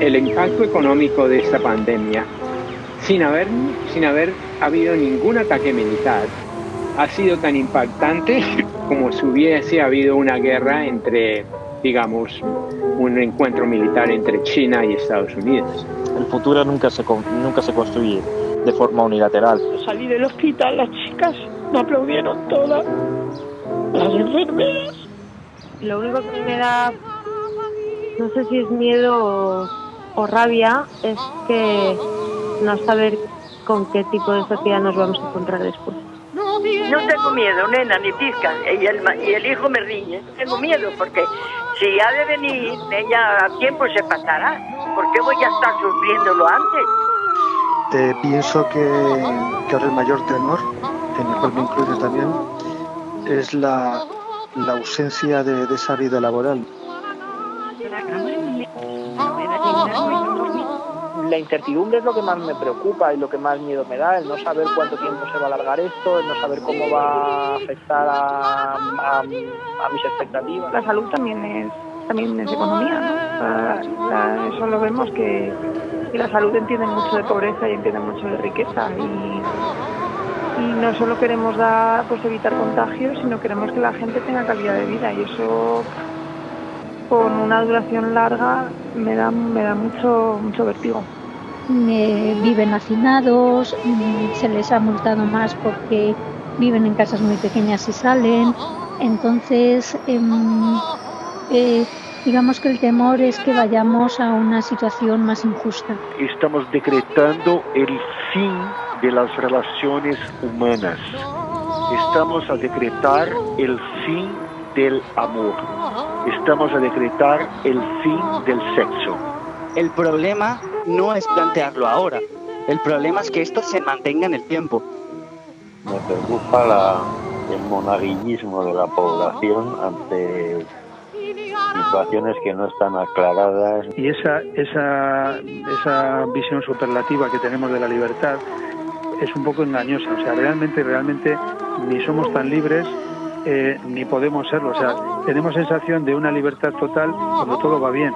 el impacto económico de esta pandemia, sin haber, sin haber habido ningún ataque militar, ha sido tan impactante como si hubiese habido una guerra entre, digamos, un encuentro militar entre China y Estados Unidos. El futuro nunca se, nunca se construye de forma unilateral. Salí del hospital, las chicas me aplaudieron todas, las enfermeras. Lo único que me da, no sé si es miedo o, rabia, es que no saber con qué tipo de sociedad nos vamos a encontrar después. No tengo miedo, nena, ni pizca. Y el, y el hijo me riñe. Tengo miedo porque si ha de venir, ella a tiempo se pasará. ¿Por qué voy a estar sufriéndolo antes? Eh, pienso que, que, ahora el mayor temor, en el cual me incluye también, es la, la ausencia de, de esa vida laboral. La incertidumbre es lo que más me preocupa y lo que más miedo me da, el no saber cuánto tiempo se va a alargar esto, el no saber cómo va a afectar a, a, mis expectativas. La salud también es también es economía, ¿no? Eso lo vemos que, la salud entiende mucho de pobreza y entiende mucho de riqueza y, y no solo queremos dar, pues evitar contagios, sino queremos que la gente tenga calidad de vida y eso con una duración larga me da, me da mucho, mucho vertigo. Viven hacinados, se les ha multado más porque viven en casas muy pequeñas y salen. Entonces, eh, eh, digamos que el temor es que vayamos a una situación más injusta. Estamos decretando el fin de las relaciones humanas. Estamos a decretar el fin del amor. Estamos a decretar el fin del sexo. El problema no es plantearlo ahora. El problema es que esto se mantenga en el tiempo. Me preocupa la, el monaguillismo de la población ante situaciones que no están aclaradas. Y esa, esa, esa visión superlativa que tenemos de la libertad es un poco engañosa. O sea, realmente, realmente ni somos tan libres eh, ni podemos serlo. O sea, tenemos sensación de una libertad total cuando todo va bien.